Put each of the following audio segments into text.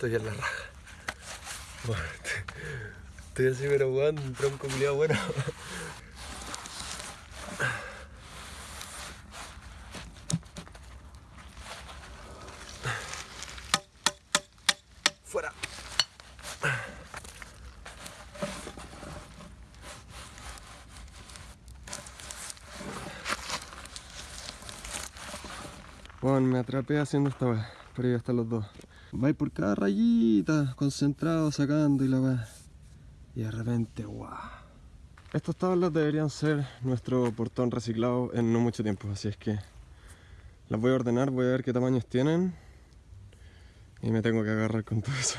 Nunca había hecho esto y en la raja. Bueno, estoy así pero weón, un tronco culiado bueno. Fuera. Bueno, me atrapé haciendo esta weá, pero ya están los dos. Va por cada rayita, concentrado, sacando y la weá. Y de repente, guau. Estas tablas deberían ser nuestro portón reciclado en no mucho tiempo, así es que las voy a ordenar, voy a ver qué tamaños tienen y me tengo que agarrar con todo eso.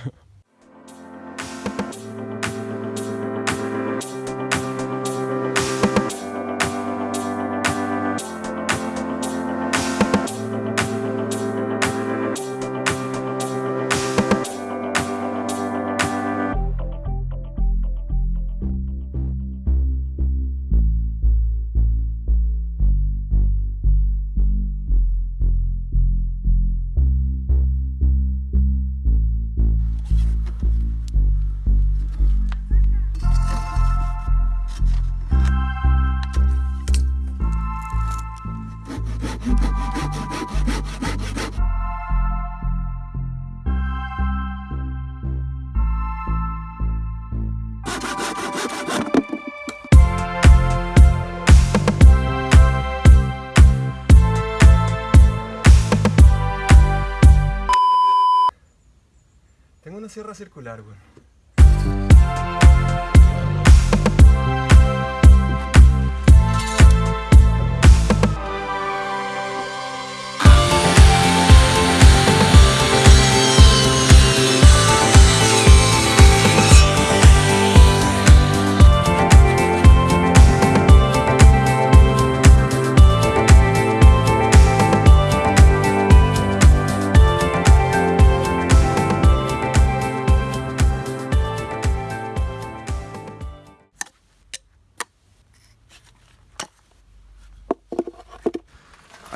Circular, weón.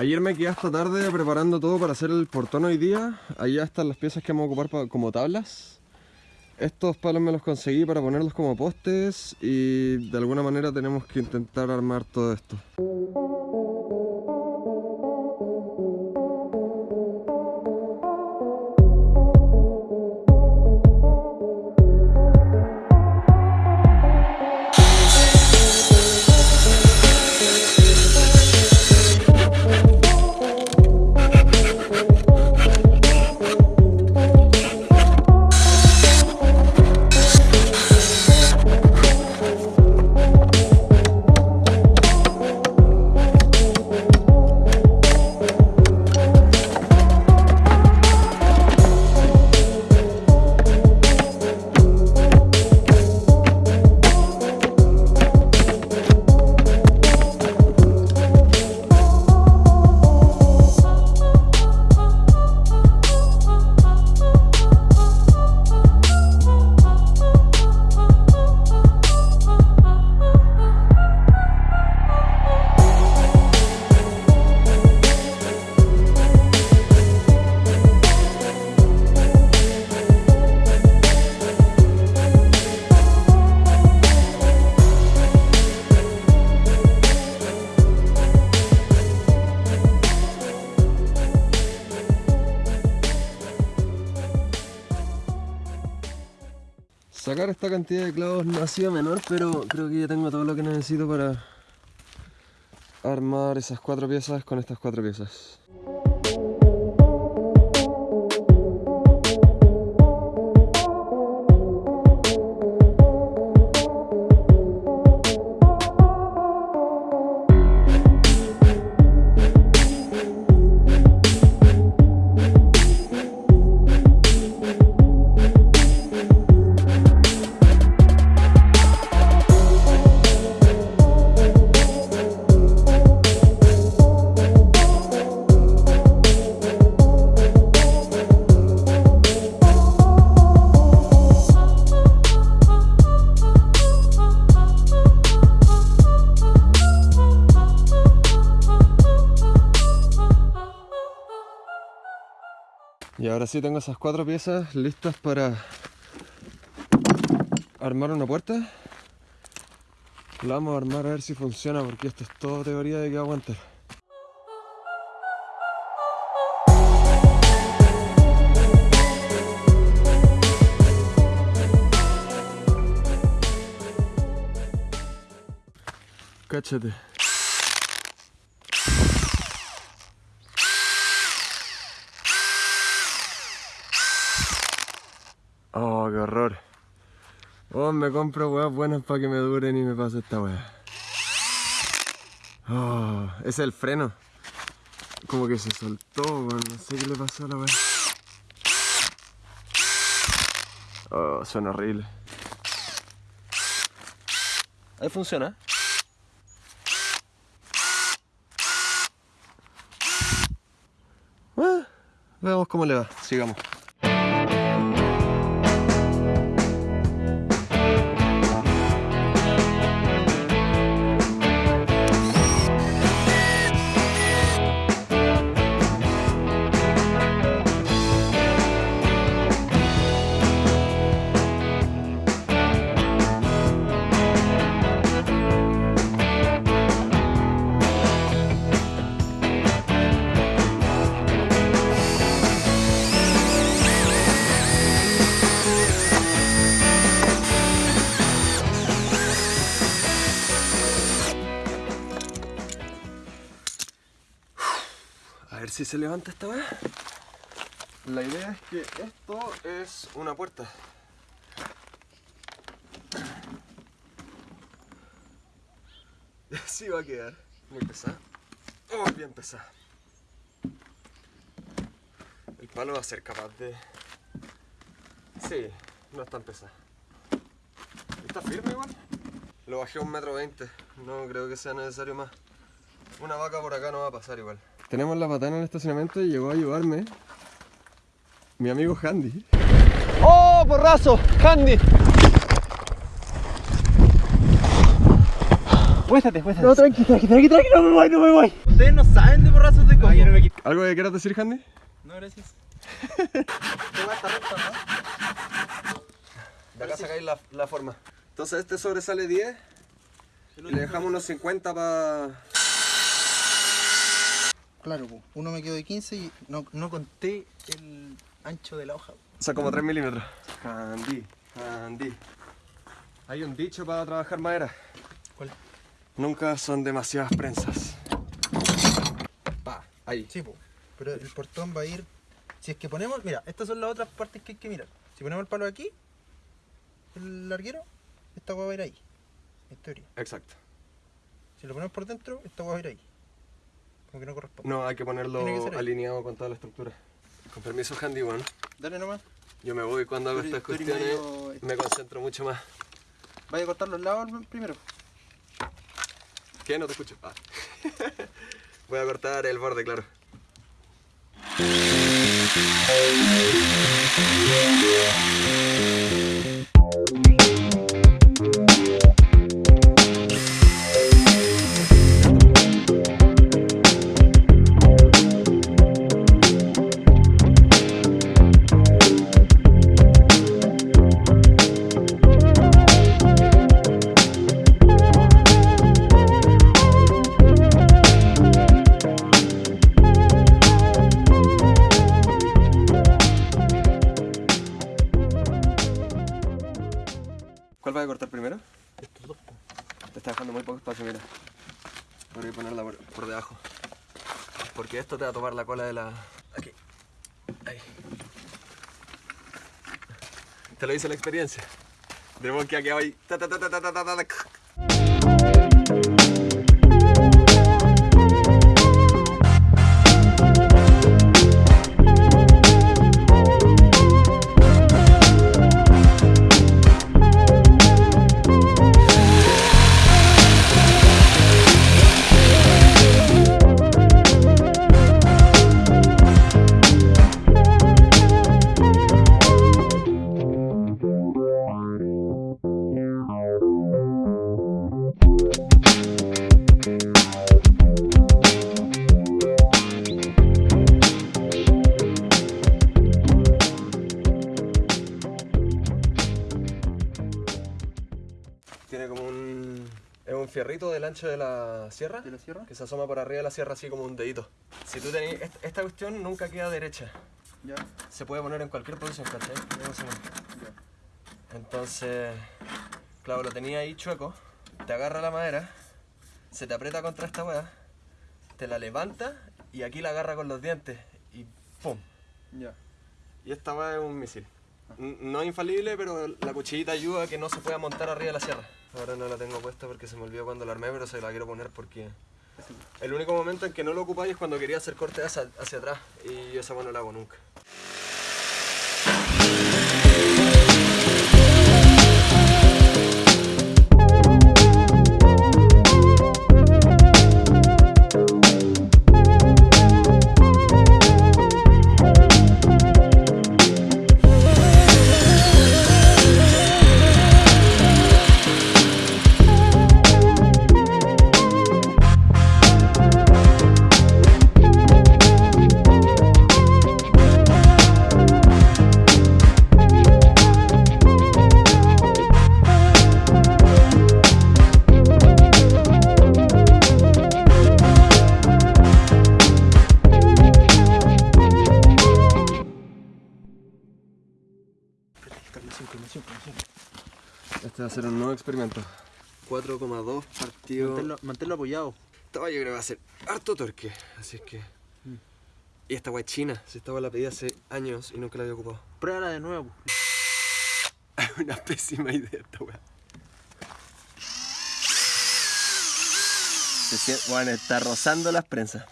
Ayer me quedé hasta tarde preparando todo para hacer el portón hoy día. Allá están las piezas que vamos a ocupar pa- como tablas. Estos palos me los conseguí para ponerlos como postes y de alguna manera tenemos que intentar armar todo esto. Esta cantidad de clavos no ha sido menor, pero creo que ya tengo todo lo que necesito para armar esas cuatro piezas con estas cuatro piezas. Ahora sí tengo esas cuatro piezas listas para armar una puerta. La vamos a armar a ver si funciona porque esto es todo teoría de que aguantar. Cáchate. Oh, qué horror. Oh, me compro weas buenas para que me duren y me pase esta wea. Oh, ese es el freno. Como que se soltó, weón. No sé qué le pasó a la wea. Oh, suena horrible. Ahí funciona. Ah, veamos cómo le va. Sigamos. Esto es una puerta. Así va a quedar. Muy pesada. Oh, bien pesada. El palo va a ser capaz de... Sí, no es tan pesada. Está firme igual. Lo bajé a un metro veinte. No creo que sea necesario más. Una vaca por acá no va a pasar igual. Tenemos la patana en el estacionamiento y llegó a ayudarme mi amigo Handy. ¡Oh, porrazo! ¡Handy! Puéstate, puéstate. No, tranqui, tranqui, tranqui, tranqui, no me voy, no me voy. Ustedes no saben de porrazos de coco. ¿Algo que quieras decir, Handy? No, gracias. Te va a estar recto, ¿no? De acá sacáis la, la forma. Entonces este sobresale 10 y le dejamos unos 50 para... Claro, uno me quedó de 15 y no, no conté el ancho de la hoja. O sea, como 3 milímetros. Handy, handy. Hay un dicho para trabajar madera. ¿Cuál? Nunca son demasiadas prensas. Pa, ahí. Sí, po. pero el portón va a ir... Si es que ponemos... Mira, estas son las otras partes que hay que mirar. Si ponemos el palo aquí, el larguero, esta va a ir ahí. En teoría. Exacto. Si lo ponemos por dentro, esta va a ir ahí. Como que no corresponde. No, hay que ponerlo que alineado con toda la estructura. Con permiso, Handy, bueno. Dale nomás. Yo me voy cuando hago estas cuestiones. medio- Me concentro mucho más. Vaya a cortar los lados primero. ¿Qué? No te escucho. Ah. Voy a cortar el borde, claro. La cola de la... Aquí. Ahí. Te lo dice la experiencia. De que ha quedado ahí. De la sierra ¿De la sierra? que se asoma por arriba de la sierra así como un dedito. Si tú tenés, est- esta cuestión nunca queda derecha. Ya. Se puede poner en cualquier posición, ¿cachai? Ya. Entonces, claro, lo tenía ahí chueco, te agarra la madera, se te aprieta contra esta weá, te la levanta y aquí la agarra con los dientes y ¡pum! Ya. Y esta weá es un misil. No es infalible, pero la cuchillita ayuda a que no se pueda montar arriba de la sierra. Ahora no la tengo puesta porque se me olvidó cuando la armé, pero se la quiero poner porque el único momento en que no lo ocupáis es cuando quería hacer corte hacia, atrás y esa weá no la hago nunca. Experimento. 4,2 partido. Manténlo, manténlo apoyado. Esta weá yo creo que va a ser harto torque, así es que... Y esta weá es china, si esta la pedí hace años y nunca la había ocupado. Pruébala de nuevo. Es una pésima idea esta weá. Se bueno, está rozando las prensas.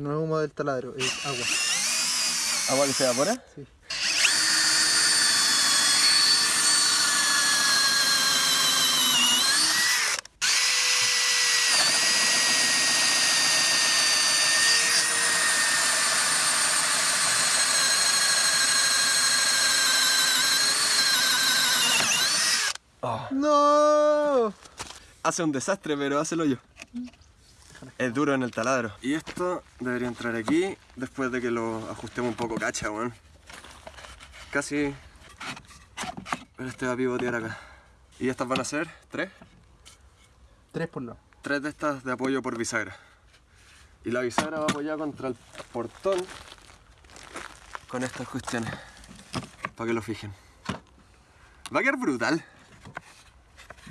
No es humo del taladro, es agua. ¿Agua que se evapora? Sí. Oh. ¡No! Hace un desastre, pero hácelo yo. Es duro en el taladro. Y esto debería entrar aquí después de que lo ajustemos un poco cacha, weón. Casi. Pero este va a pivotear acá. Y estas van a ser tres. Tres por lado. Tres de estas de apoyo por bisagra. Y la bisagra va apoyada contra el portón con estas cuestiones. Para que lo fijen. Va a quedar brutal.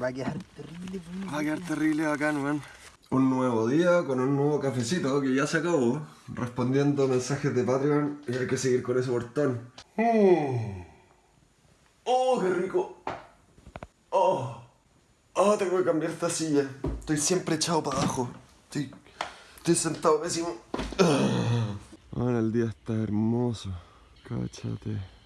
Va a quedar terrible. Va a quedar terrible bacán, weón. Un nuevo día con un nuevo cafecito que ya se acabó. Respondiendo mensajes de Patreon y hay que seguir con ese portón. Mm. ¡Oh, qué rico! ¡Oh! ¡Oh, tengo que cambiar esta silla! Estoy siempre echado para abajo. Estoy, estoy sentado pésimo. Ahora el día está hermoso. Cáchate.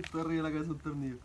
Justo arriba de la cabeza un tornillo.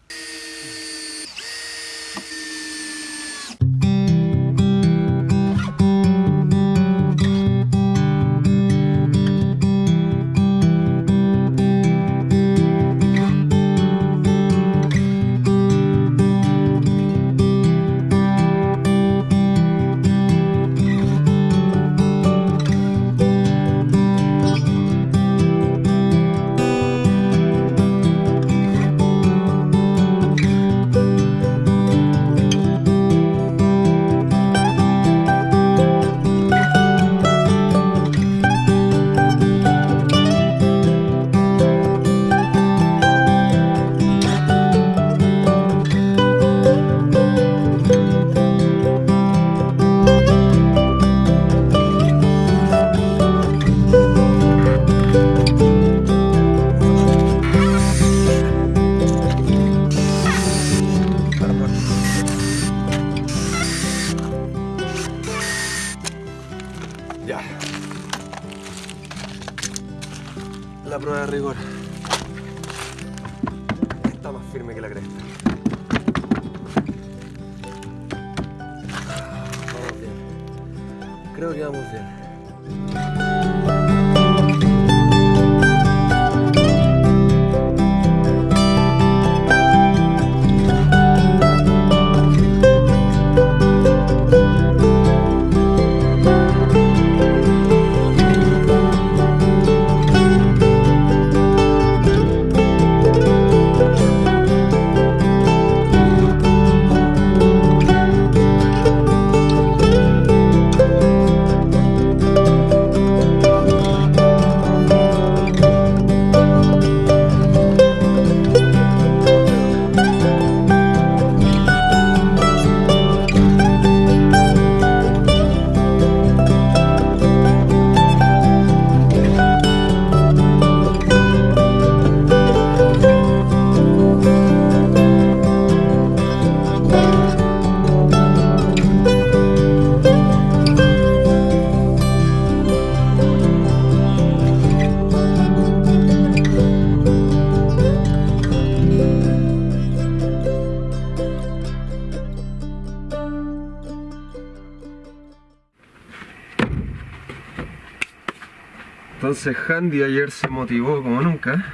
Entonces Handy ayer se motivó como nunca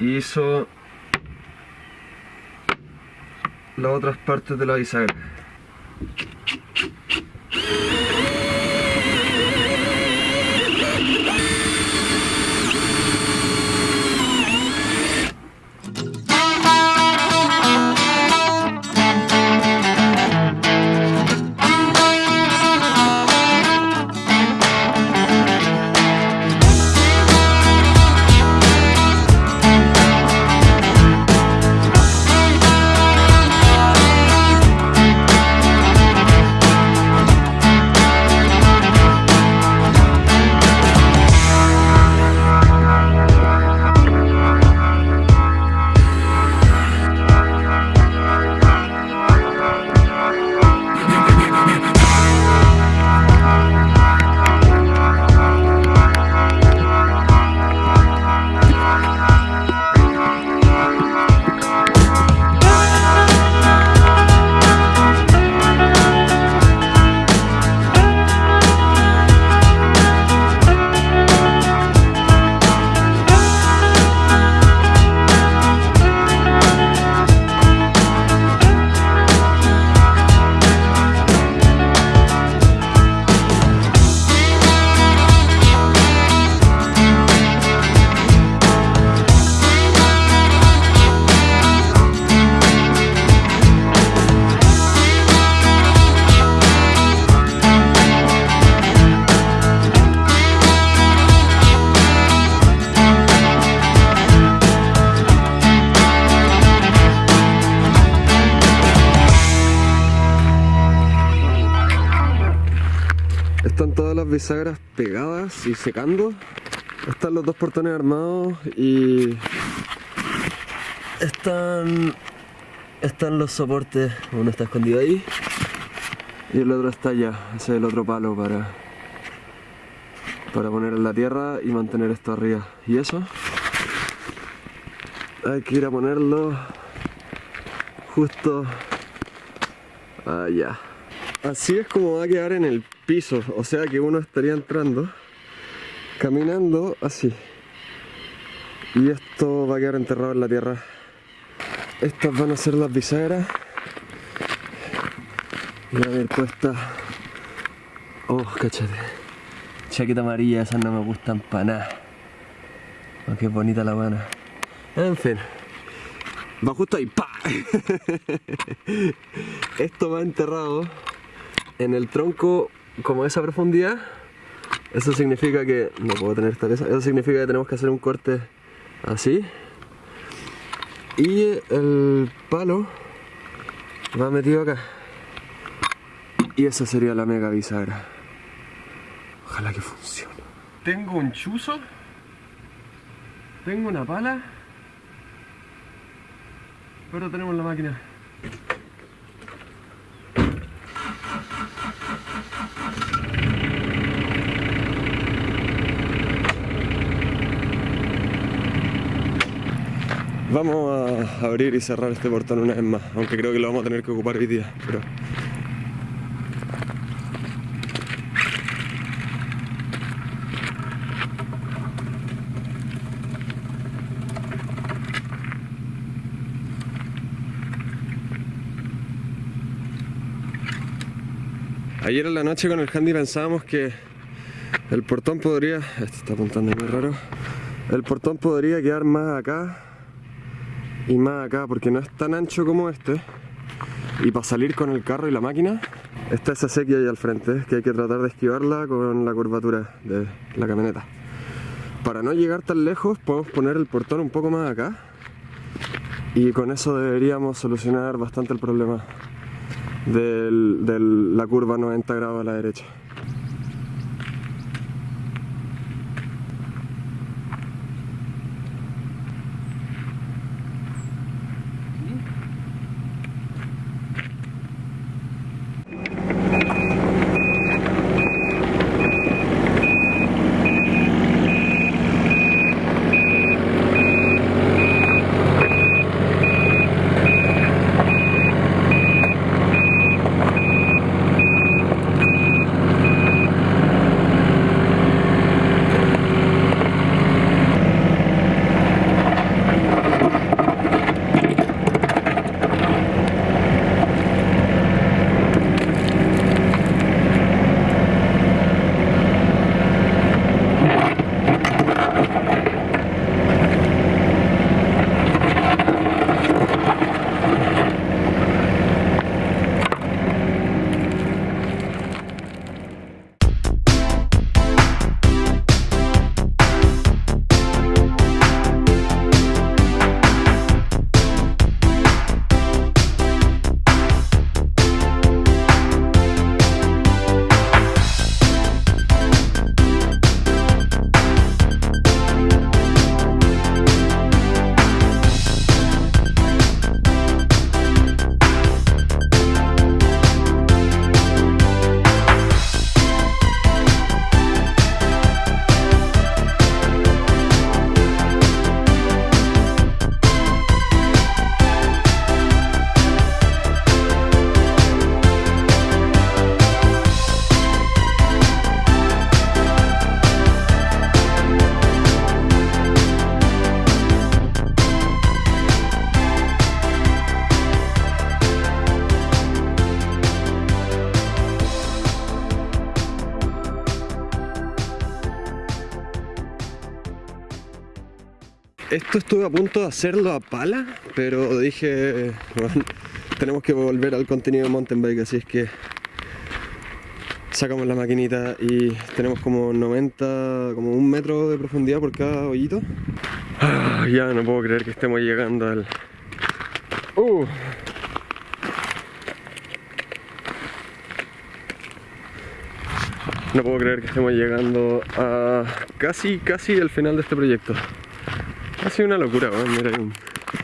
hizo las otras partes de la bisagra. Bisagras pegadas y secando. Están los dos portones armados y están están los soportes. Uno está escondido ahí y el otro está allá. Ese es el otro palo para para poner en la tierra y mantener esto arriba. Y eso hay que ir a ponerlo justo allá. Así es como va a quedar en el piso, o sea que uno estaría entrando, caminando así. Y esto va a quedar enterrado en la tierra. Estas van a ser las bisagras. Y a ver puesta. Oh, cachate. Chaqueta amarilla, esas no me gustan para nada. Oh, qué bonita la buena. En fin. Va justo ahí. ¡Pa! Esto va enterrado en el tronco como esa profundidad. Eso significa que... No puedo tener esta pieza. Eso significa que tenemos que hacer un corte así. Y el palo va metido acá. Y esa sería la mega bisagra. Ojalá que funcione. Tengo un chuzo. Tengo una pala. Pero tenemos la máquina. Vamos a abrir y cerrar este portón una vez más, aunque creo que lo vamos a tener que ocupar hoy día, pero... Ayer en la noche con el handy pensábamos que el portón podría... Este está apuntando muy raro. El portón podría quedar más acá y más acá porque no es tan ancho como este. Y para salir con el carro y la máquina, está esa sequía ahí al frente, que hay que tratar de esquivarla con la curvatura de la camioneta. Para no llegar tan lejos, podemos poner el portón un poco más acá. Y con eso deberíamos solucionar bastante el problema de la curva 90 grados a la derecha. Esto estuve a punto de hacerlo a pala, pero dije, tenemos que volver al contenido de mountain bike, así es que sacamos la maquinita y tenemos como 90, como un metro de profundidad por cada hoyito. Ah, ya no puedo creer que estemos llegando al... Uh. No puedo creer que estemos llegando a casi, casi el final de este proyecto. Sido una locura, weón. Mira, hay un,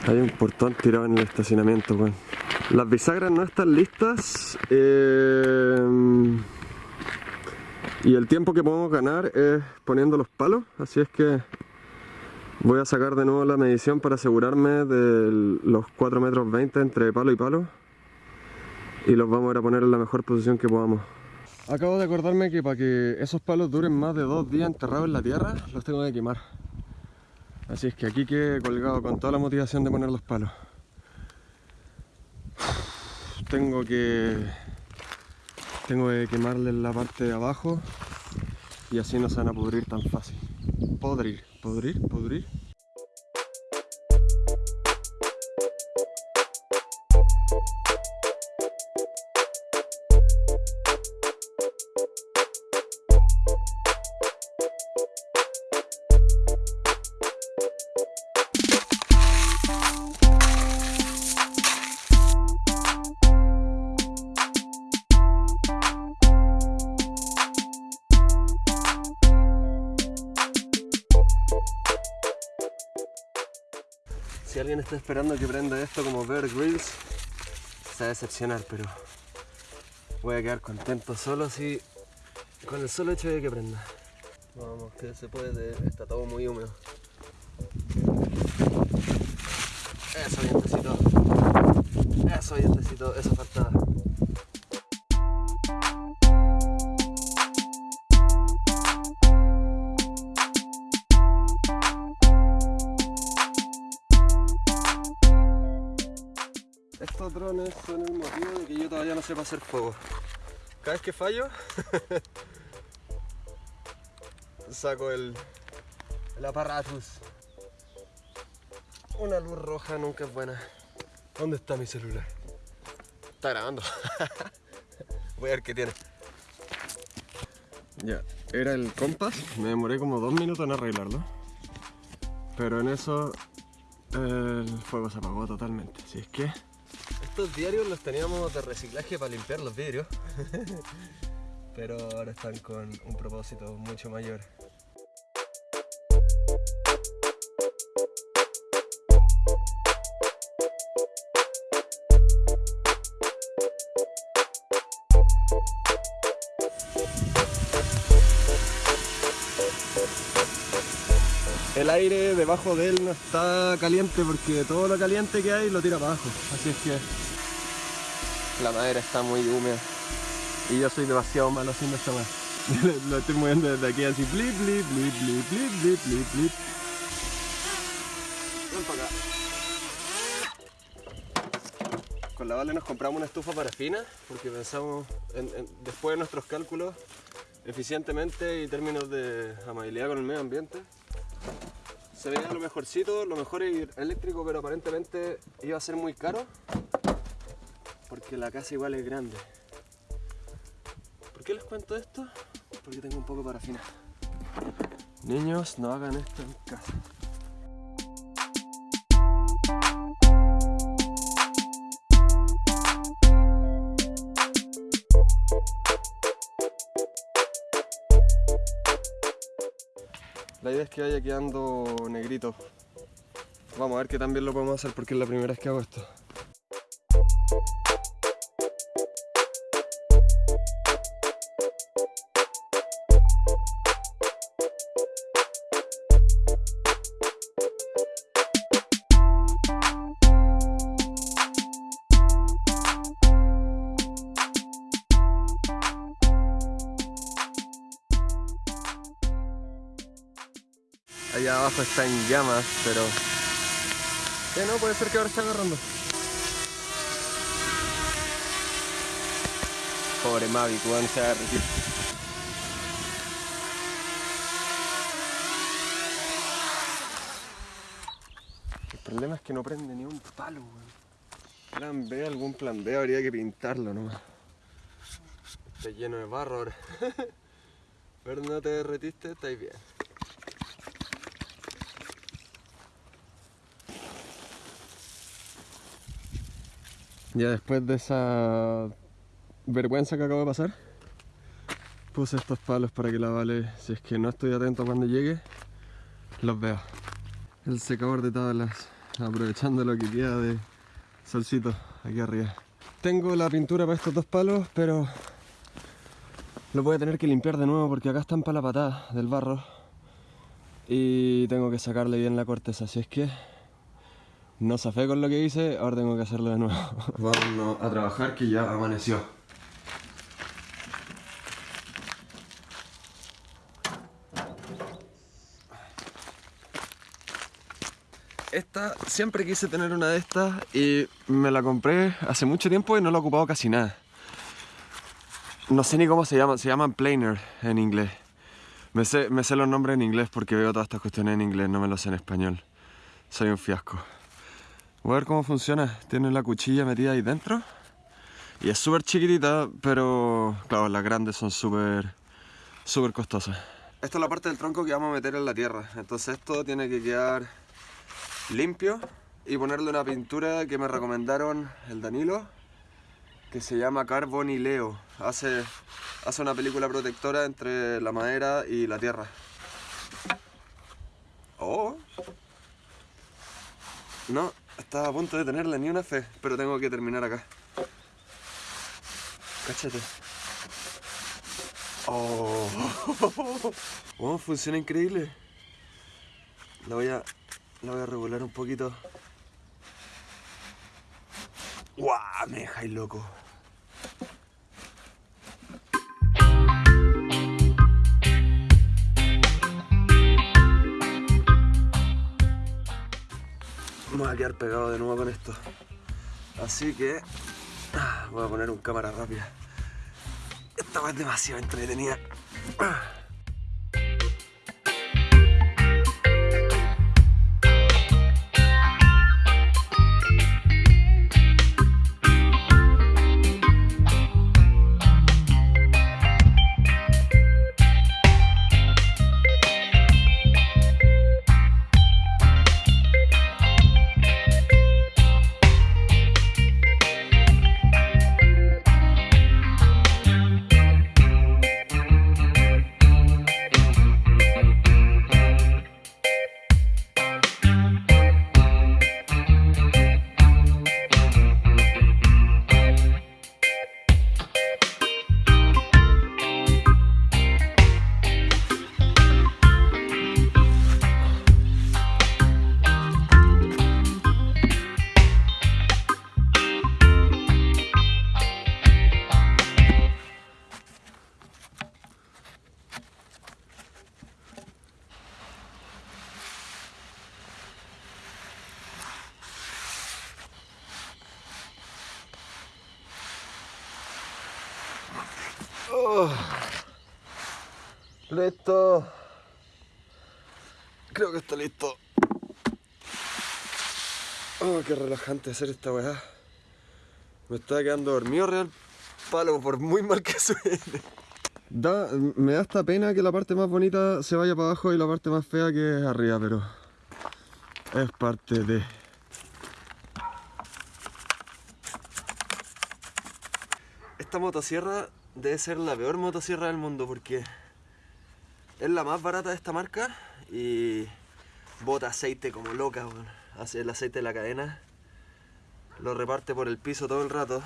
hay un portón tirado en el estacionamiento, weón. Las bisagras no están listas. eh, y el tiempo que podemos ganar es poniendo los palos. Así es que voy a sacar de nuevo la medición para asegurarme de los 4 metros 20 entre palo y palo. Y los vamos a ir a poner en la mejor posición que podamos. Acabo de acordarme que para que esos palos duren más de dos días enterrados en la tierra, los tengo que quemar. Así es que aquí quedé colgado con toda la motivación de poner los palos. Tengo que... Tengo que quemarles la parte de abajo y así no se van a pudrir tan fácil. Podrir, podrir, podrir. Está esperando que prenda esto como Bear Grylls, se va a decepcionar, pero voy a quedar contento solo si con el solo hecho de que prenda. Vamos, que se puede, está todo muy húmedo. Eso, vientecito. Eso, vientecito, eso faltaba. Sepa hacer fuego. Cada vez que fallo, saco el, el aparatus. Una luz roja nunca es buena. ¿Dónde está mi celular? Está grabando. Voy a ver qué tiene. Ya, era el compás. Me demoré como dos minutos en arreglarlo. Pero en eso el fuego se apagó totalmente. Así es que estos diarios los teníamos de reciclaje para limpiar los vidrios. Pero ahora están con un propósito mucho mayor. El aire debajo de él no está caliente porque todo lo caliente que hay lo tira para abajo. Así es que la madera está muy húmeda. Y yo soy demasiado malo haciendo esta madera. lo estoy moviendo desde aquí así blip blip blip blip blip blip blip. Ven para acá. Con la Vale nos compramos una estufa parafina porque pensamos en- en- después de nuestros cálculos eficientemente y términos de amabilidad con el medio ambiente se veía lo mejorcito, lo mejor es eléctrico, pero aparentemente iba a ser muy caro porque la casa igual es grande. ¿Por qué les cuento esto? Porque tengo un poco de parafina. Niños, no hagan esto en casa. La idea es que vaya quedando negrito. Vamos a ver que también lo podemos hacer porque es la primera vez que hago esto. Abajo está en llamas, pero... Eh, no, puede ser que ahora está agarrando. Pobre Mavic, weón, se va a derretir. El problema es que no prende ni un palo, weón. Plan B, algún plan B, habría que pintarlo nomás. Está lleno de barro ahora. Pero no te derretiste, estáis bien. Ya después de esa vergüenza que acabo de pasar, puse estos palos para que la vale, si es que no estoy atento cuando llegue, los vea. El secador de tablas, aprovechando lo que queda de solcito aquí arriba. Tengo la pintura para estos dos palos, pero lo voy a tener que limpiar de nuevo porque acá están para la patada del barro y tengo que sacarle bien la corteza, así es que no safé con lo que hice, ahora tengo que hacerlo de nuevo. Vamos a trabajar que ya amaneció. Esta, siempre quise tener una de estas y me la compré hace mucho tiempo y no la he ocupado casi nada. No sé ni cómo se llaman, se llaman planer en inglés. Me sé, me sé los nombres en inglés porque veo todas estas cuestiones en inglés, no me los sé en español. Soy un fiasco. Voy a ver cómo funciona. Tiene la cuchilla metida ahí dentro. Y es súper chiquitita, pero claro, las grandes son súper súper costosas. Esta es la parte del tronco que vamos a meter en la tierra. Entonces esto tiene que quedar limpio y ponerle una pintura que me recomendaron el Danilo que se llama Carbonileo. Hace, hace una película protectora entre la madera y la tierra. Oh. No, estaba a punto de tenerle ni una fe, pero tengo que terminar acá. Cáchate. Oh. oh, funciona increíble. La voy a la voy a regular un poquito. ¡Guau! Me dejáis loco. Me voy a quedar pegado de nuevo con esto. Así que ah, voy a poner un cámara rápida. Esta es demasiado entretenida. Relajante hacer esta weá. Me está quedando dormido real palo por muy mal que suene. Da, me da esta pena que la parte más bonita se vaya para abajo y la parte más fea que es arriba, pero es parte de... Esta motosierra debe ser la peor motosierra del mundo porque es la más barata de esta marca y bota aceite como loca, hace el aceite de la cadena, lo reparte por el piso todo el rato.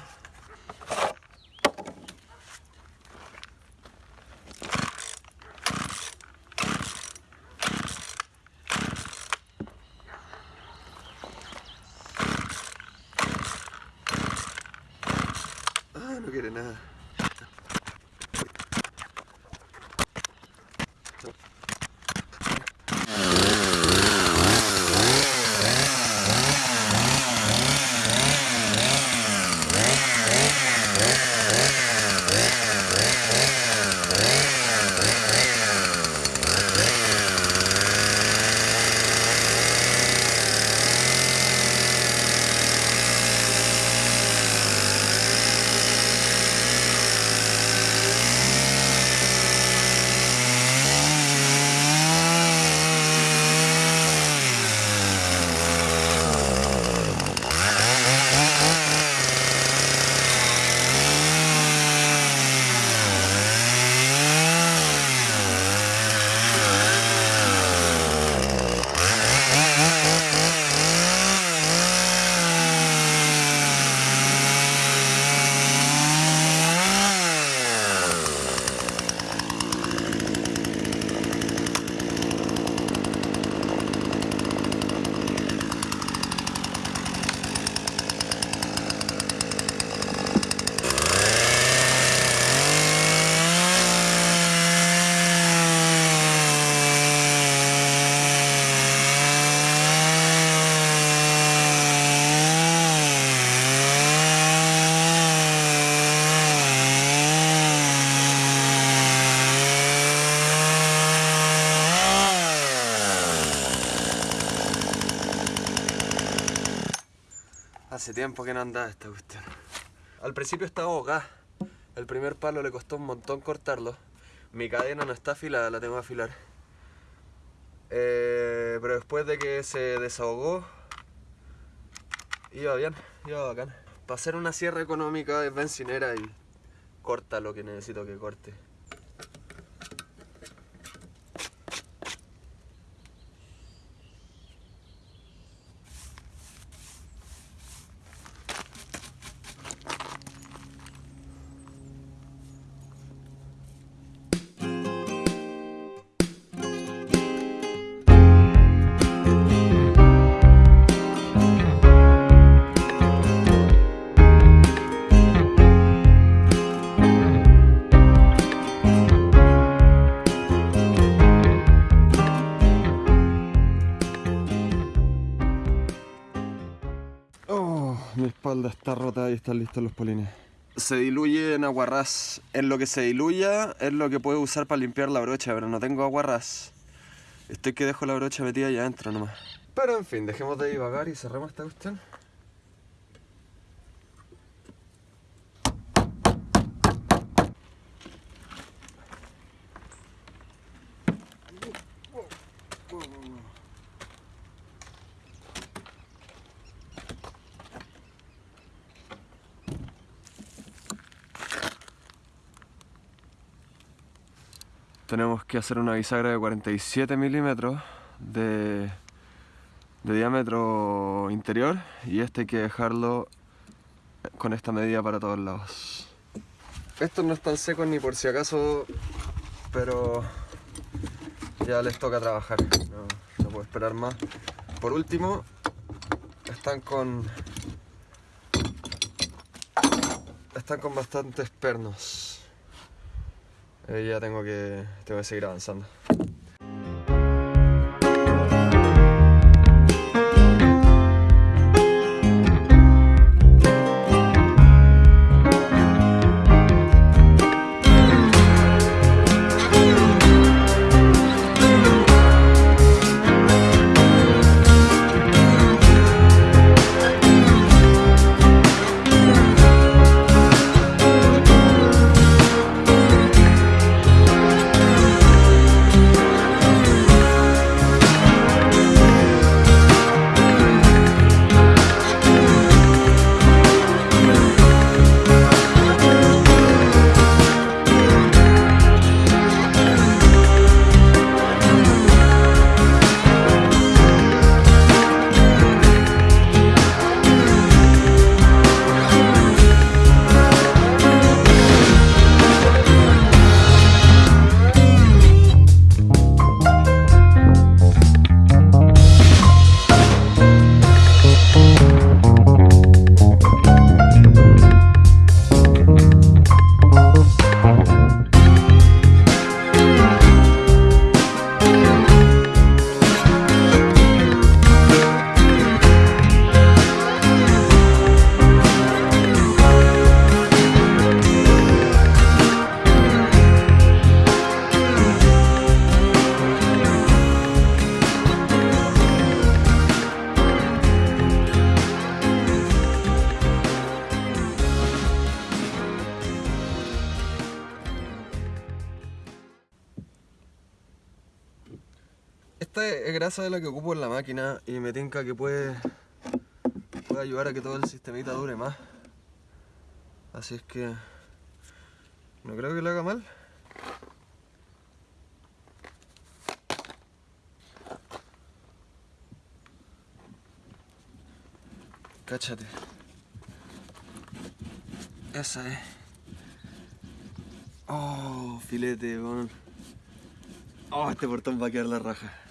Hace tiempo que no andaba esta cuestión. Al principio estaba acá. El primer palo le costó un montón cortarlo. Mi cadena no está afilada, la tengo que afilar. Eh, pero después de que se desahogó, iba bien, iba bacán. Para hacer una sierra económica es bencinera y corta lo que necesito que corte. Está rota y están listos los polines. Se diluye en aguarrás. En lo que se diluya es lo que puedo usar para limpiar la brocha, pero no tengo aguarrás. Estoy que dejo la brocha metida allá adentro nomás. Pero en fin, dejemos de divagar y cerremos esta cuestión. Tenemos que hacer una bisagra de 47 milímetros de, diámetro interior y este hay que dejarlo con esta medida para todos lados. Estos no están secos ni por si acaso, pero ya les toca trabajar, no, no puedo esperar más. Por último, están con están con bastantes pernos. Eh, ya tengo que, tengo que seguir avanzando. Esta es la que ocupo en la máquina y me tinca que puede, puede ayudar a que todo el sistemita dure más. Así es que no creo que lo haga mal. Cáchate. Esa es. Oh, filete, weón. Oh, este portón va a quedar la raja.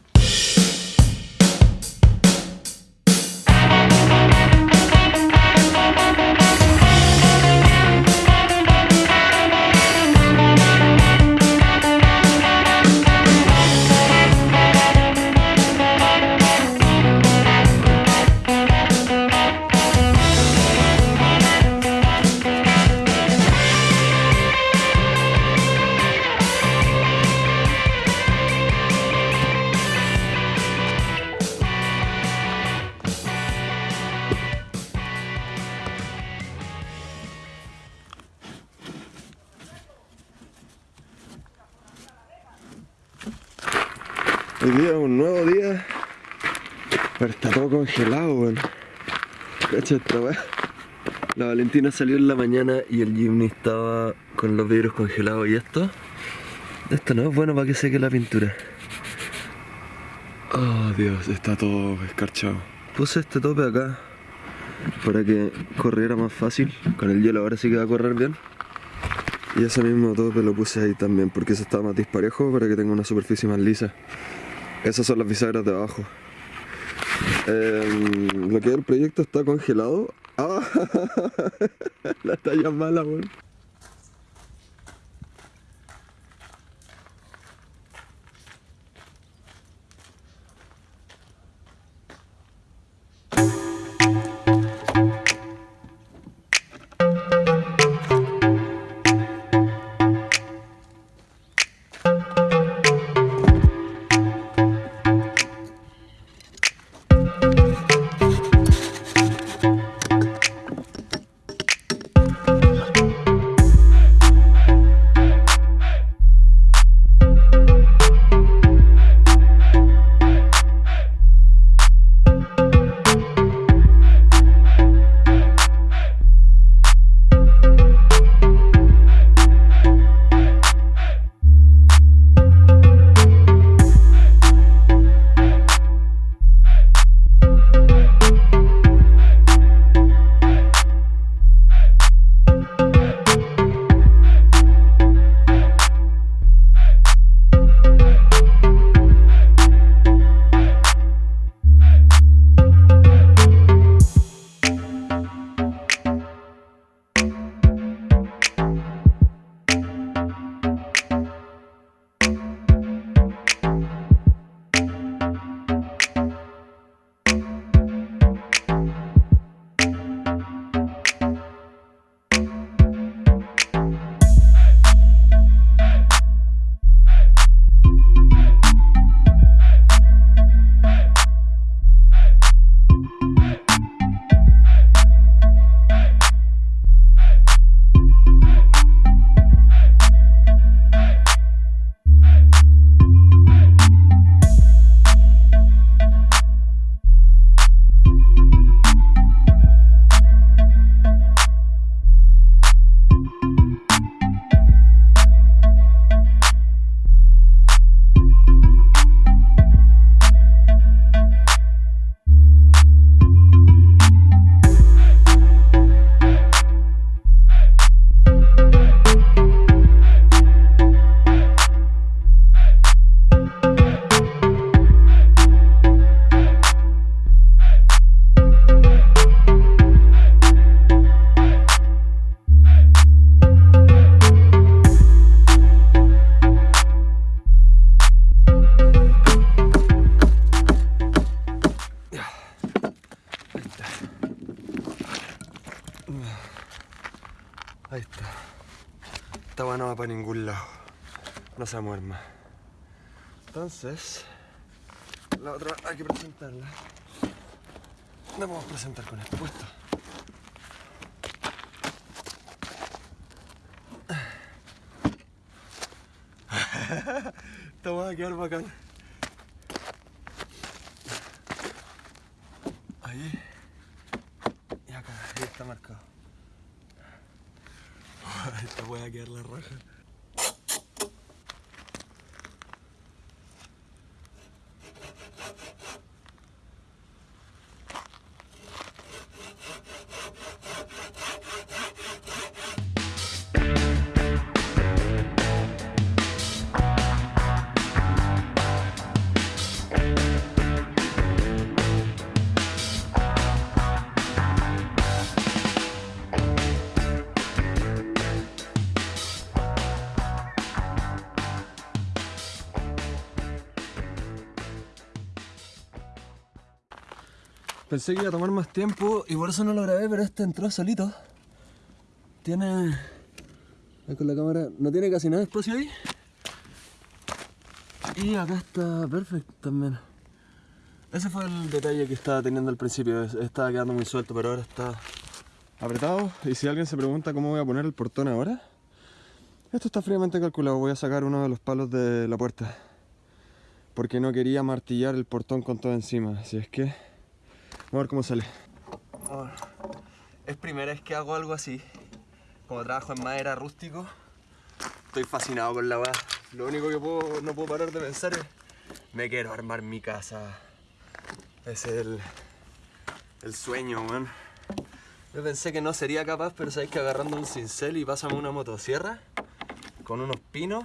Un nuevo día. Pero está todo congelado, weón. La Valentina salió en la mañana y el Jimmy estaba con los vidrios congelados. ¿Y esto? Esto no es bueno para que seque la pintura. Oh Dios, está todo escarchado. Puse este tope acá para que corriera más fácil. Con el hielo ahora sí que va a correr bien. Y ese mismo tope lo puse ahí también porque ese está más disparejo para que tenga una superficie más lisa. Esas son las bisagras de abajo. Em, lo que es el proyecto está congelado. ¡Ah! la talla mala, weón. Mueve más. Entonces, la otra hay que presentarla. La podemos presentar con esto puesto. Esta va a quedar bacán. Ahí. Y acá, ahí está marcado. Esta voy a quedar la raja. Pensé que iba a tomar más tiempo y por eso no lo grabé, pero este entró solito. Tiene... Ahí con la cámara, no tiene casi nada de espacio ahí. Y acá está perfecto también. Ese fue el detalle que estaba teniendo al principio, es- estaba quedando muy suelto, pero ahora está apretado. Y si alguien se pregunta cómo voy a poner el portón ahora, esto está fríamente calculado. Voy a sacar uno de los palos de la puerta. porque no quería martillar el portón con todo encima. Así es que, vamos a ver cómo sale. Es primera vez que hago algo así. Como trabajo en madera rústico, estoy fascinado con la weá. Lo único que no puedo parar de pensar es, me quiero armar mi casa. Es el, el sueño, man. Yo pensé que no sería capaz, pero sabéis que agarrando un cincel y pásame una motosierra con unos pinos.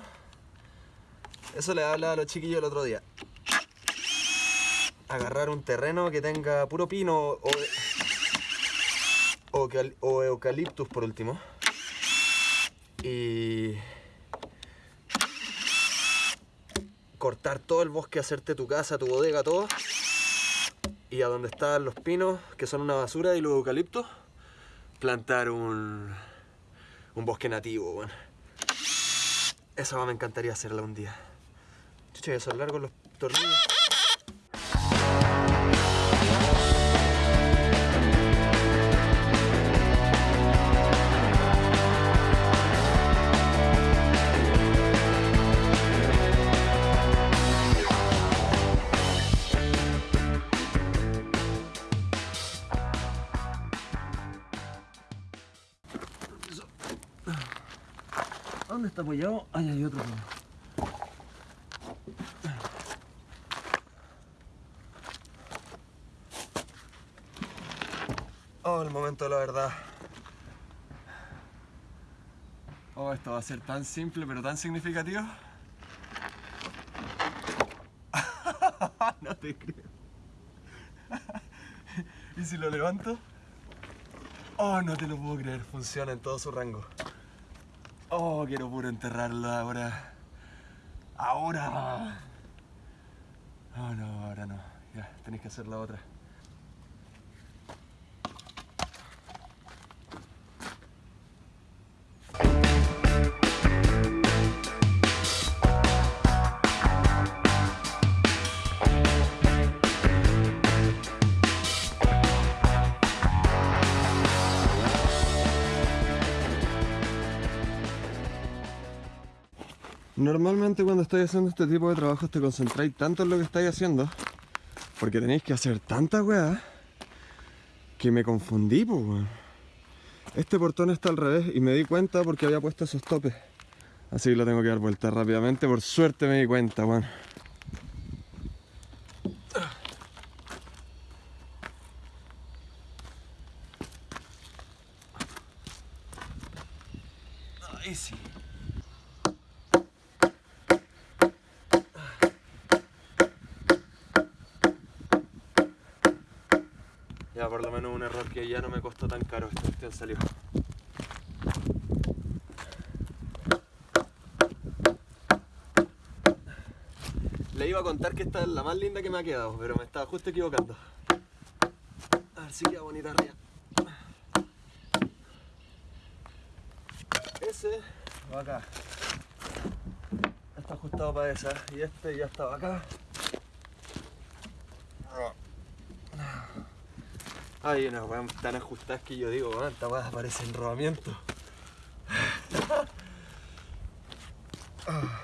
Eso le hablaba a los chiquillos el otro día. Agarrar un terreno que tenga puro pino o, eucaliptus por último. Y cortar todo el bosque, hacerte tu casa, tu bodega, todo. Y a donde están los pinos, que son una basura, y los eucaliptos, plantar un, un bosque nativo, bueno. Esa me encantaría hacerla un día. Chucha, son largos los tornillos. Ahí hay otro. Oh, el momento de la verdad. Oh, esto va a ser tan simple pero tan significativo. no te creo. ¿Y si lo levanto? Oh, no te lo puedo creer. Funciona en todo su rango. Oh, quiero puro enterrarlo ahora. Ahora. Oh, no, ahora no. Ya, tenéis que hacer la otra. Normalmente cuando estáis haciendo este tipo de trabajos te concentráis tanto en lo que estáis haciendo porque tenéis que hacer tanta weá que me confundí, pues Este portón está al revés y me di cuenta porque había puesto esos topes. Así que lo tengo que dar vuelta rápidamente. Por suerte me di cuenta, weón. Ahí sí. Ya por lo menos un error que ya no me costó tan caro, esta cuestión salió. Le iba a contar que esta es la más linda que me ha quedado, pero me estaba justo equivocando. A ver si queda bonita arriba. Ese va acá. Está ajustado para esa. Y este ya estaba acá. Hay unas weas tan ajustadas que yo digo, weón, esta weá parece enrobamiento.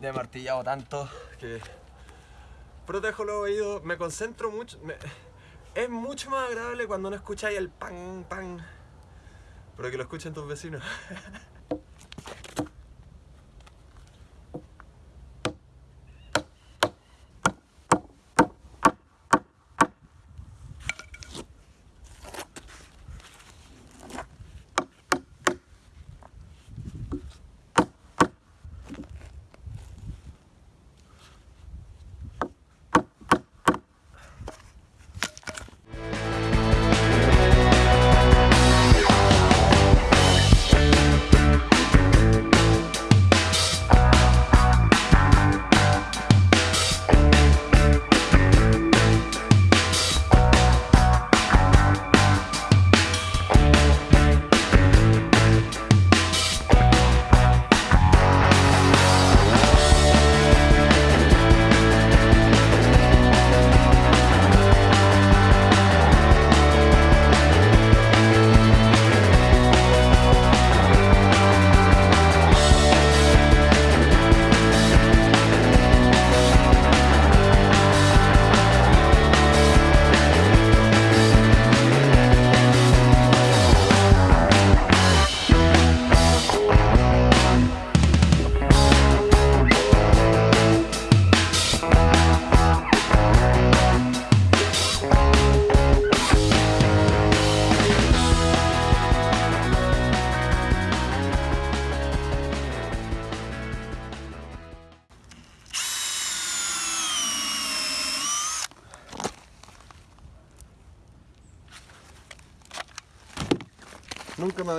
Ya he martillado tanto que protejo los oídos, me concentro mucho. Es mucho más agradable cuando no escucháis el pan, pan, pero que lo escuchen tus vecinos.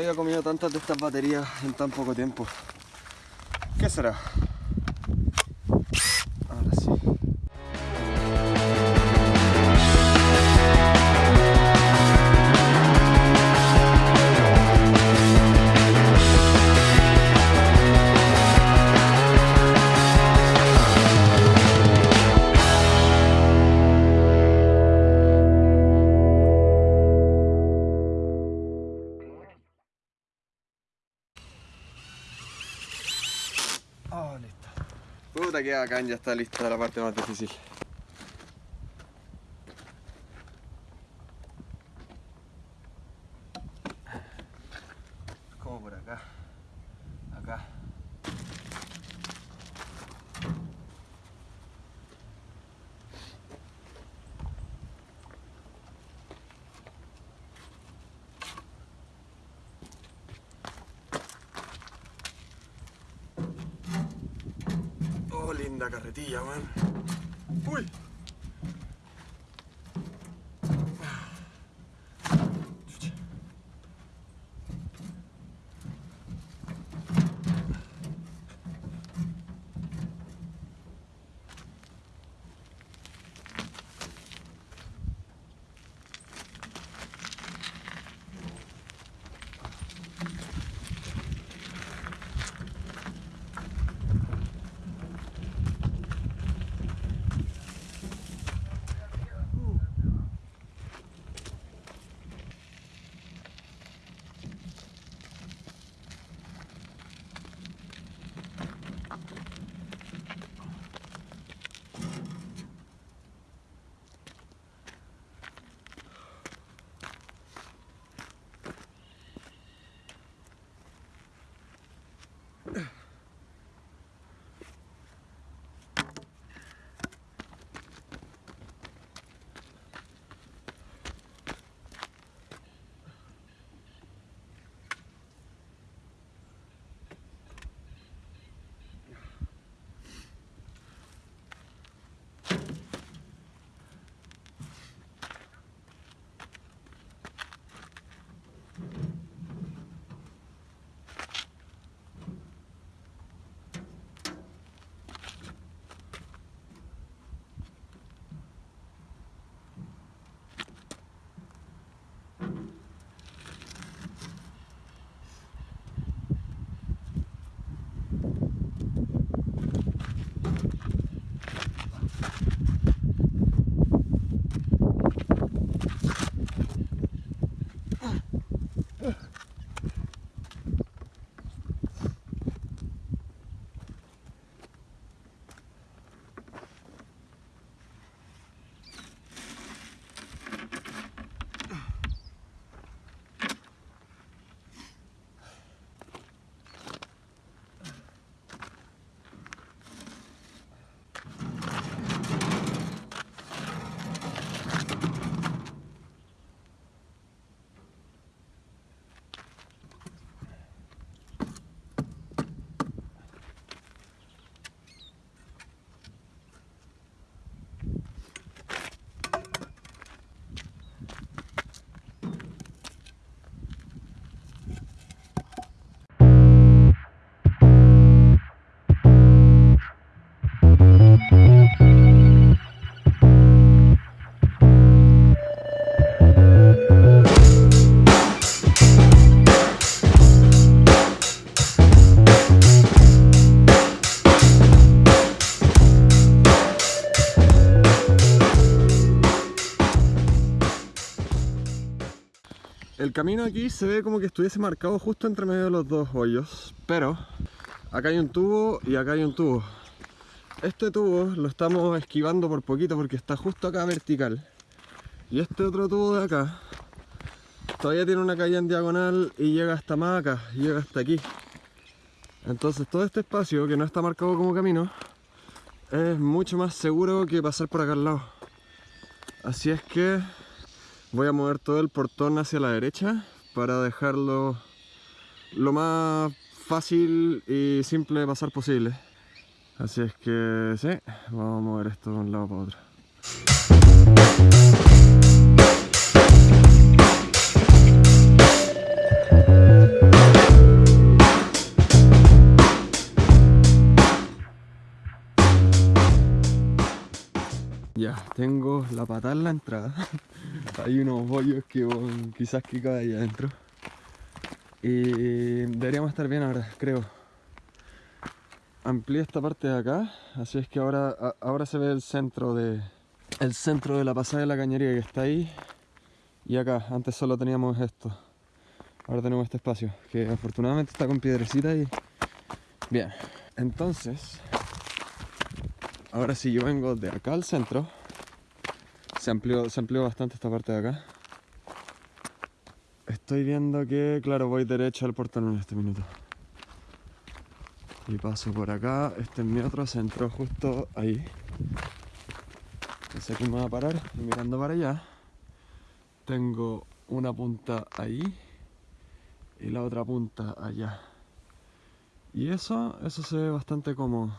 había comido tantas de estas baterías en tan poco tiempo. ¿Qué será? Bacán, ya está lista la parte más difícil. Como por acá. Acá. Oh, linda carretilla, man. Uy. Camino aquí se ve como que estuviese marcado justo entre medio de los dos hoyos, pero acá hay un tubo y acá hay un tubo. Este tubo lo estamos esquivando por poquito porque está justo acá vertical. Y este otro tubo de acá todavía tiene una caída en diagonal y llega hasta más acá, llega hasta aquí. Entonces todo este espacio que no está marcado como camino es mucho más seguro que pasar por acá al lado. Así es que Voy a mover todo el portón hacia la derecha para dejarlo lo más fácil y simple de pasar posible. Así es que sí, vamos a mover esto de un lado para otro. Ya, tengo la patada en la entrada. Hay unos bollos que quizás que cae ahí adentro. Y deberíamos estar bien ahora, creo. Amplié esta parte de acá, así es que ahora, ahora se ve el centro de el centro de la pasada de la cañería que está ahí y acá. Antes solo teníamos esto. Ahora tenemos este espacio que afortunadamente está con piedrecita y bien. Entonces, ahora sí yo vengo de acá al centro. Se amplió, se amplió bastante esta parte de acá. Estoy viendo que, claro, voy derecho al portón en este minuto. Y paso por acá. Este es mi otro centro, justo ahí. Entonces aquí me voy a parar y mirando para allá. Tengo una punta ahí y la otra punta allá. Y eso, eso se ve bastante cómodo.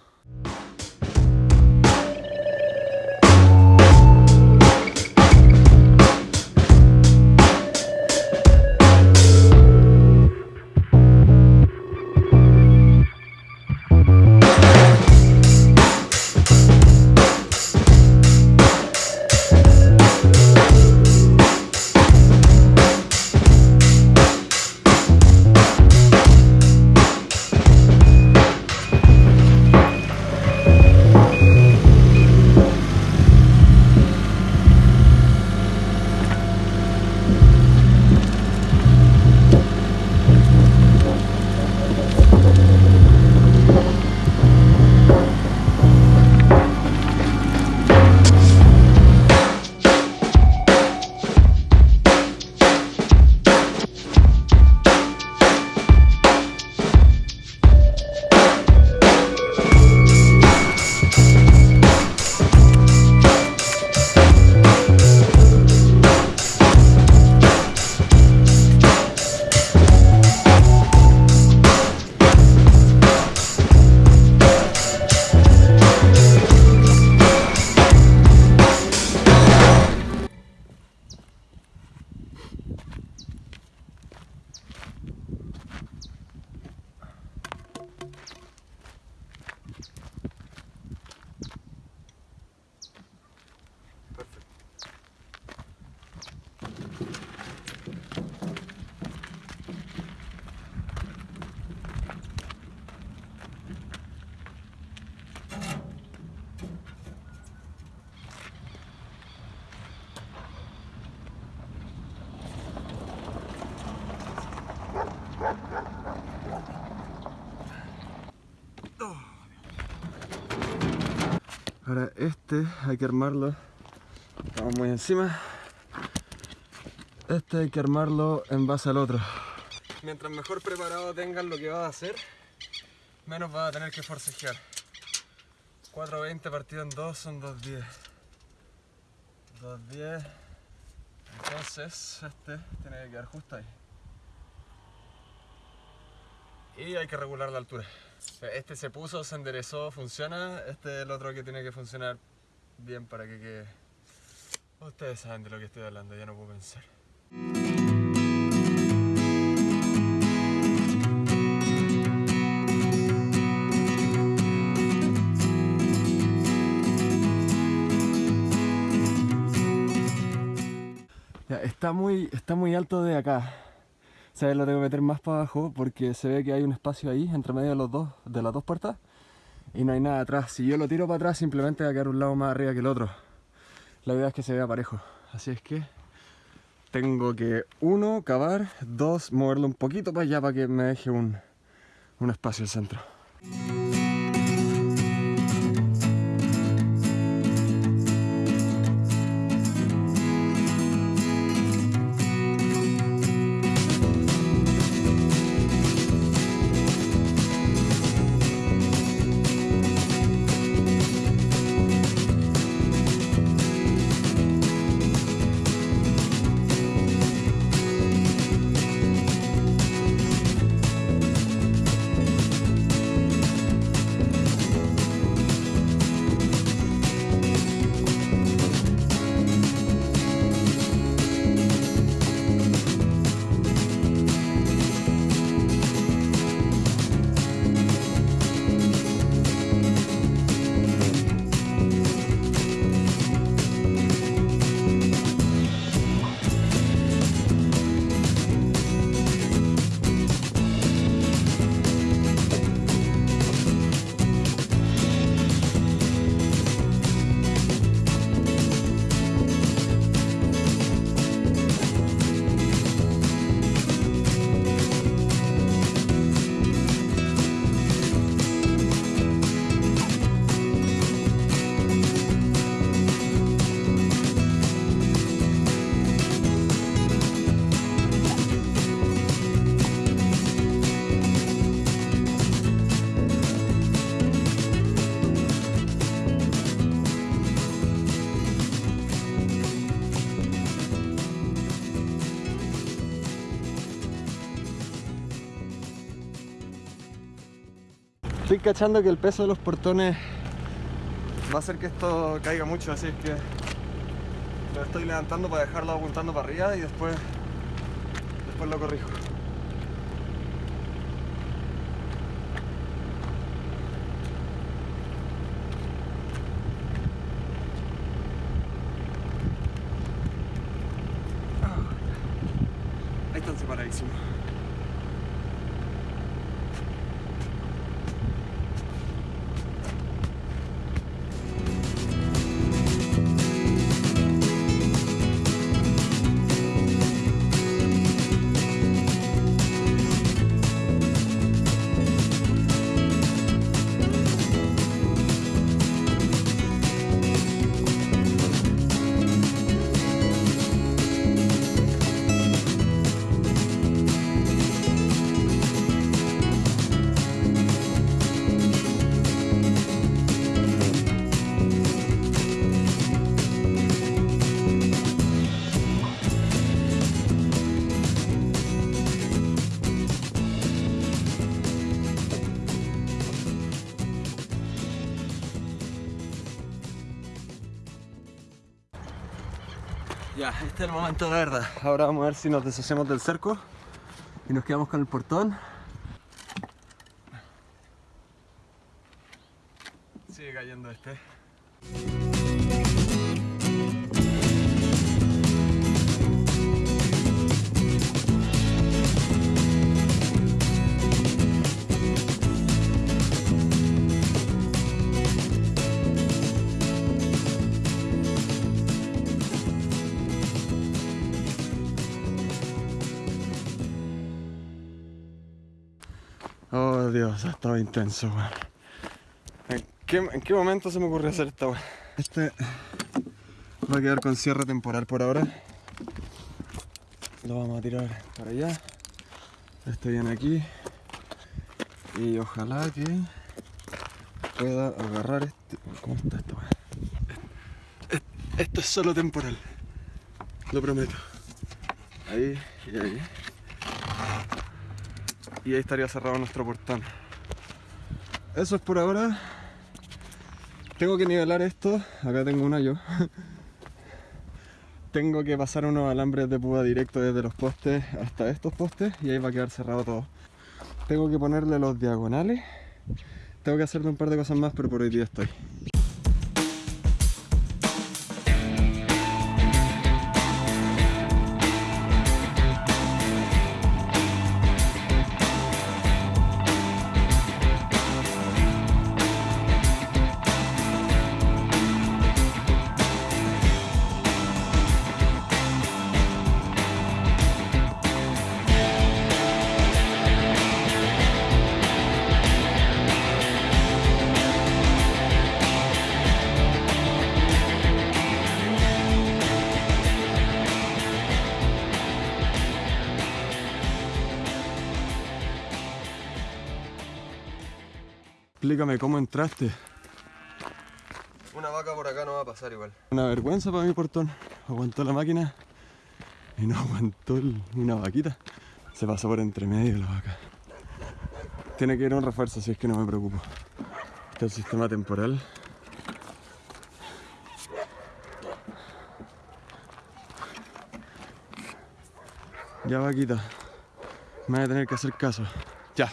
Ahora este hay que armarlo. Estamos muy encima. Este hay que armarlo en base al otro. Mientras mejor preparado tengan lo que va a hacer, menos va a tener que forcejear. 4.20 partido en 2 son 2.10. 2.10. Entonces este tiene que quedar justo ahí. Y hay que regular la altura. Este se puso, se enderezó, funciona. Este es el otro que tiene que funcionar bien para que quede. Ustedes saben de lo que estoy hablando, ya no puedo pensar. Ya, está muy, está muy alto de acá. O sea, lo tengo que meter más para abajo porque se ve que hay un espacio ahí entre medio de los dos, de las dos puertas y no hay nada atrás. Si yo lo tiro para atrás simplemente va a quedar un lado más arriba que el otro. La idea es que se vea parejo. Así es que tengo que uno, cavar, dos, moverlo un poquito para allá para que me deje un, un espacio al centro. Cachando que el peso de los portones va a hacer que esto caiga mucho, así es que lo estoy levantando para dejarlo apuntando para arriba y después, después lo corrijo. Este es el momento de verdad. Ahora vamos a ver si nos deshacemos del cerco y nos quedamos con el portón. Sigue cayendo este. Dios, ha estado intenso, weón. ¿En qué, ¿En qué momento se me ocurrió hacer esta weón? Este va a quedar con cierre temporal por ahora. Lo vamos a tirar para allá. Este viene aquí. Y ojalá que pueda agarrar este. ¿Cómo está esto? Esto es solo temporal. Lo prometo. Ahí y ahí y ahí estaría cerrado nuestro portón. Eso es por ahora. Tengo que nivelar esto. Acá tengo un hoyo. tengo que pasar unos alambres de púa directo desde los postes hasta estos postes y ahí va a quedar cerrado todo. Tengo que ponerle los diagonales. Tengo que hacerle un par de cosas más, pero por hoy día estoy. Entraste. Una vaca por acá no va a pasar igual. Una vergüenza para mi portón. Aguantó la máquina y no aguantó el- una vaquita. Se pasó por entre medio la vaca. Tiene que ir un refuerzo, así es que no me preocupo. Este es el sistema temporal. Ya vaquita. Me voy a tener que hacer caso. Ya.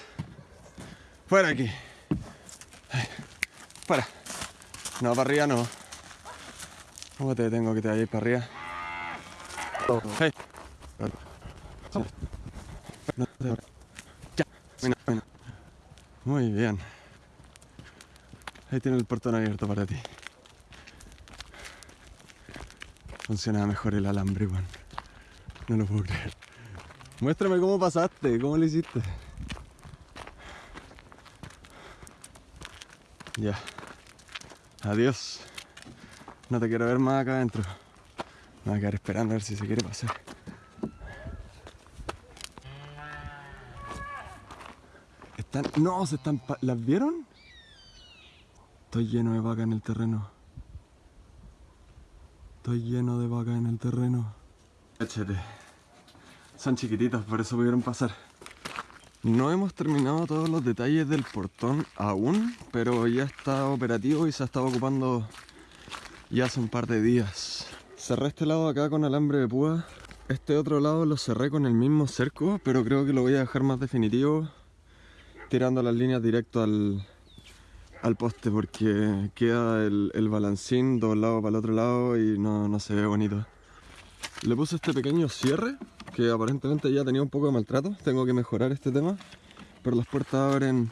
Fuera aquí. Para. No, para arriba no. ¿Cómo te tengo que te vayas para arriba? Hey. Muy bien. Ahí tiene el portón abierto para ti. Funciona mejor el alambre, weón. No lo puedo creer. Muéstrame cómo pasaste, cómo lo hiciste. Ya. Adiós. No te quiero ver más acá adentro. Me voy a quedar esperando a ver si se quiere pasar. Están. No, se están. ¿Las vieron? Estoy lleno de vacas en el terreno. Estoy lleno de vacas en el terreno. Échate. Son chiquititos, por eso pudieron pasar. No hemos terminado todos los detalles del portón aún, pero ya está operativo y se ha estado ocupando ya hace un par de días. Cerré este lado acá con alambre de púa. Este otro lado lo cerré con el mismo cerco, pero creo que lo voy a dejar más definitivo tirando las líneas directo al, al poste porque queda el, el balancín doblado para el otro lado y no, no se ve bonito. Le puse este pequeño cierre que aparentemente ya tenía un poco de maltrato. Tengo que mejorar este tema. Pero las puertas abren...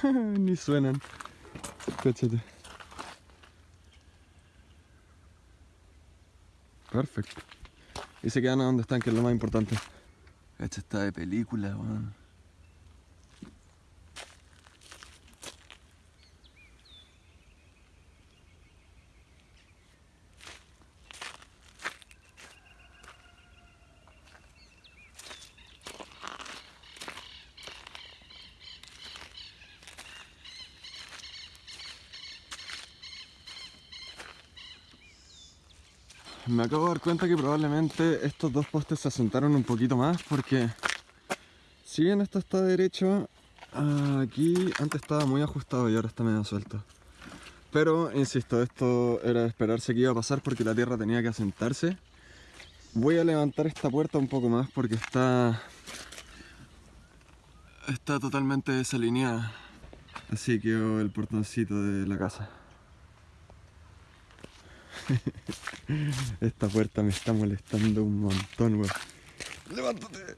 Ni suenan. Perfecto. Y se quedan a donde están, que es lo más importante. Esta está de película, weón. Me acabo de dar cuenta que probablemente estos dos postes se asentaron un poquito más porque si bien esto está derecho, aquí antes estaba muy ajustado y ahora está medio suelto. Pero, insisto, esto era esperarse que iba a pasar porque la tierra tenía que asentarse. Voy a levantar esta puerta un poco más porque está... Está totalmente desalineada. Así quedó el portoncito de la casa. Esta puerta me está molestando un montón, weón. ¡Levántate!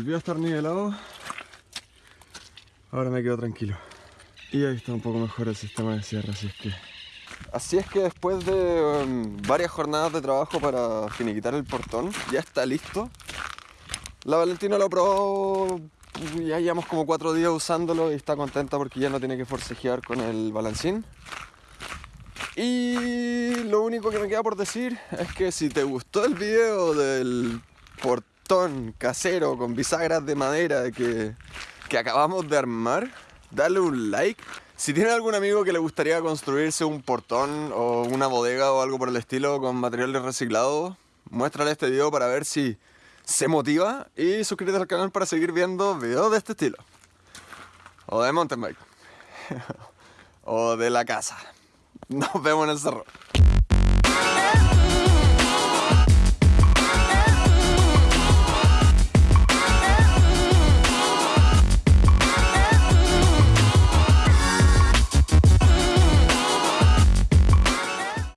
Volvió a estar nivelado. Ahora me quedo tranquilo. Y ahí está un poco mejor el sistema de cierre, así es que... Así es que después de um, varias jornadas de trabajo para finiquitar el portón, ya está listo. La Valentina lo probó, ya llevamos como cuatro días usándolo y está contenta porque ya no tiene que forcejear con el balancín. Y lo único que me queda por decir es que si te gustó el video del portón, casero con bisagras de madera que, que acabamos de armar, dale un like. Si tiene algún amigo que le gustaría construirse un portón o una bodega o algo por el estilo con materiales reciclados, muéstrale este video para ver si se motiva y suscríbete al canal para seguir viendo videos de este estilo. O de mountain bike. o de la casa. Nos vemos en el cerro.